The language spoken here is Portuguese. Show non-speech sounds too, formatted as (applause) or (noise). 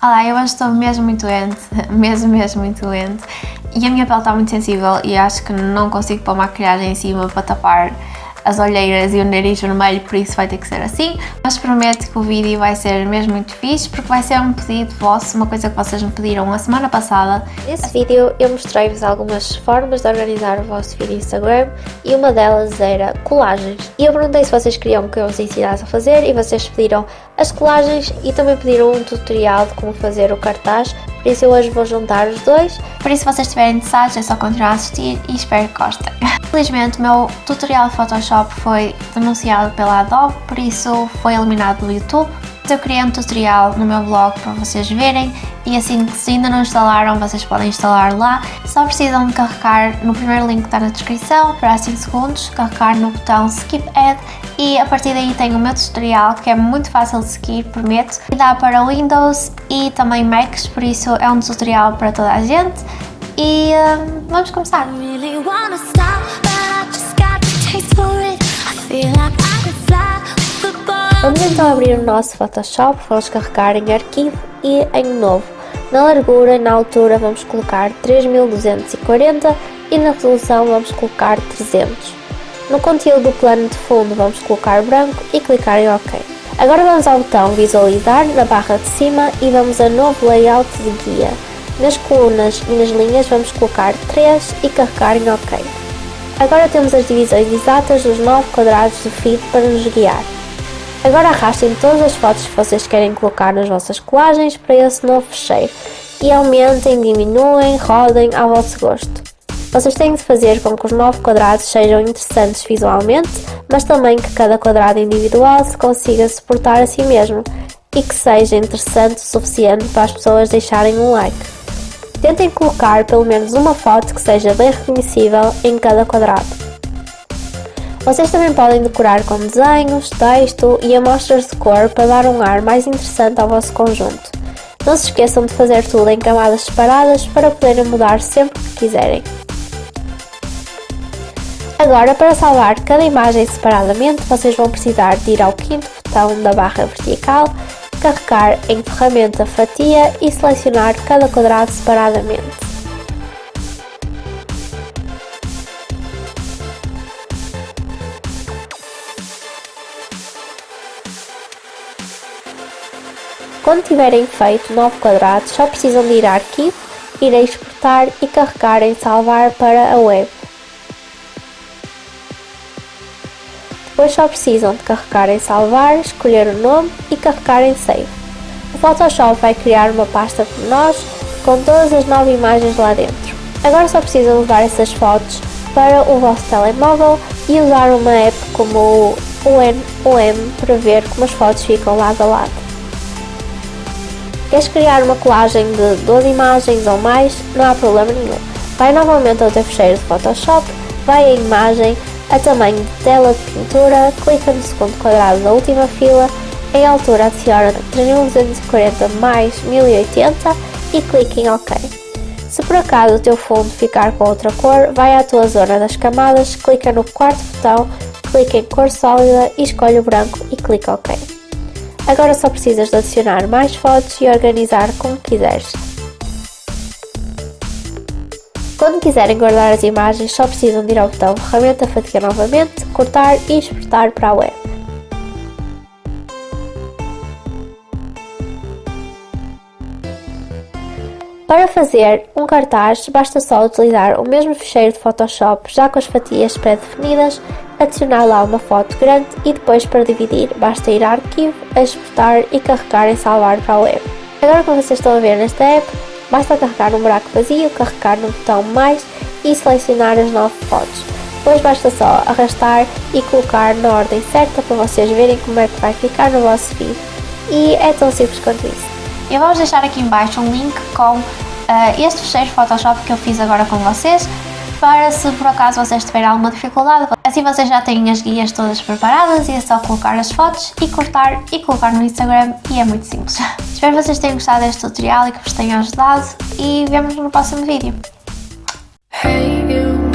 Olá, eu hoje estou mesmo muito doente, (laughs) mesmo, mesmo muito doente e a minha pele está muito sensível e acho que não consigo pôr maquilhagem em cima para tapar as olheiras e o nariz vermelho, por isso vai ter que ser assim. Mas prometo que o vídeo vai ser mesmo muito fixe, porque vai ser um pedido vosso, uma coisa que vocês me pediram a semana passada. Nesse vídeo eu mostrei-vos algumas formas de organizar o vosso feed Instagram e uma delas era colagens. E eu perguntei se vocês queriam que eu vos ensinasse a fazer e vocês pediram as colagens e também pediram um tutorial de como fazer o cartaz, por isso eu hoje vou juntar os dois. Por isso se vocês estiverem interessados é só continuar a assistir e espero que gostem. (laughs) Infelizmente o meu tutorial de Photoshop foi denunciado pela Adobe, por isso foi eliminado do YouTube. Eu criei um tutorial no meu blog para vocês verem e assim que se ainda não instalaram vocês podem instalar lá. Só precisam de carregar no primeiro link que está na descrição, para 5 segundos, carregar no botão Skip Ad e a partir daí tem o meu tutorial que é muito fácil de seguir, prometo. E dá para Windows e também Macs, por isso é um tutorial para toda a gente. E uh, vamos começar! Vamos então abrir o nosso Photoshop, vamos carregar em arquivo e em novo. Na largura e na altura vamos colocar 3240 e na resolução vamos colocar 300. No conteúdo do plano de fundo vamos colocar branco e clicar em OK. Agora vamos ao botão visualizar na barra de cima e vamos a novo layout de guia. Nas colunas e nas linhas vamos colocar 3 e carregar em OK. Agora temos as divisões exatas dos 9 quadrados do feed para nos guiar. Agora arrastem todas as fotos que vocês querem colocar nas vossas colagens para esse novo fecheiro e aumentem, diminuem, rodem ao vosso gosto. Vocês têm de fazer com que os 9 quadrados sejam interessantes visualmente, mas também que cada quadrado individual se consiga suportar a si mesmo e que seja interessante o suficiente para as pessoas deixarem um like. Tentem colocar pelo menos uma foto que seja bem reconhecível em cada quadrado. Vocês também podem decorar com desenhos, texto e amostras de cor para dar um ar mais interessante ao vosso conjunto. Não se esqueçam de fazer tudo em camadas separadas para poderem mudar sempre que quiserem. Agora, para salvar cada imagem separadamente, vocês vão precisar de ir ao quinto botão da barra vertical carregar em ferramenta fatia e selecionar cada quadrado separadamente. Quando tiverem feito 9 quadrados, só precisam de ir a arquivo, ir a exportar e carregar em salvar para a web. Depois só precisam de carregar em salvar, escolher o nome e carregar em save. O Photoshop vai criar uma pasta por nós com todas as nove imagens lá dentro. Agora só precisam levar essas fotos para o vosso telemóvel e usar uma app como o UNOM para ver como as fotos ficam lado a lado. Queres criar uma colagem de 12 imagens ou mais? Não há problema nenhum. Vai novamente ao teu fecheiro de Photoshop, vai a imagem, a tamanho de tela de pintura, clica no segundo quadrado da última fila, em altura adiciona 3240 mais 1080 e clique em OK. Se por acaso o teu fundo ficar com outra cor, vai à tua zona das camadas, clica no quarto botão, clica em cor sólida e escolhe o branco e clica OK. Agora só precisas de adicionar mais fotos e organizar como quiseres. Quando quiserem guardar as imagens, só precisam de ir ao botão Ferramenta Fatia novamente, cortar e exportar para a web. Para fazer um cartaz, basta só utilizar o mesmo ficheiro de Photoshop, já com as fatias pré-definidas, adicionar lá uma foto grande e depois para dividir, basta ir a arquivo, exportar e carregar em salvar para a web. Agora como vocês estão a ver nesta app, Basta carregar no buraco vazio, carregar no botão mais e selecionar as 9 fotos. Depois basta só arrastar e colocar na ordem certa para vocês verem como é que vai ficar no vosso feed. E é tão simples quanto isso. Eu vou deixar aqui embaixo um link com uh, este fecheiro Photoshop que eu fiz agora com vocês para se por acaso vocês tiverem alguma dificuldade. Assim vocês já têm as guias todas preparadas e é só colocar as fotos e cortar e colocar no Instagram e é muito simples. (laughs) Espero que vocês tenham gostado deste tutorial e que vos tenha ajudado e vemos no próximo vídeo. Hey you,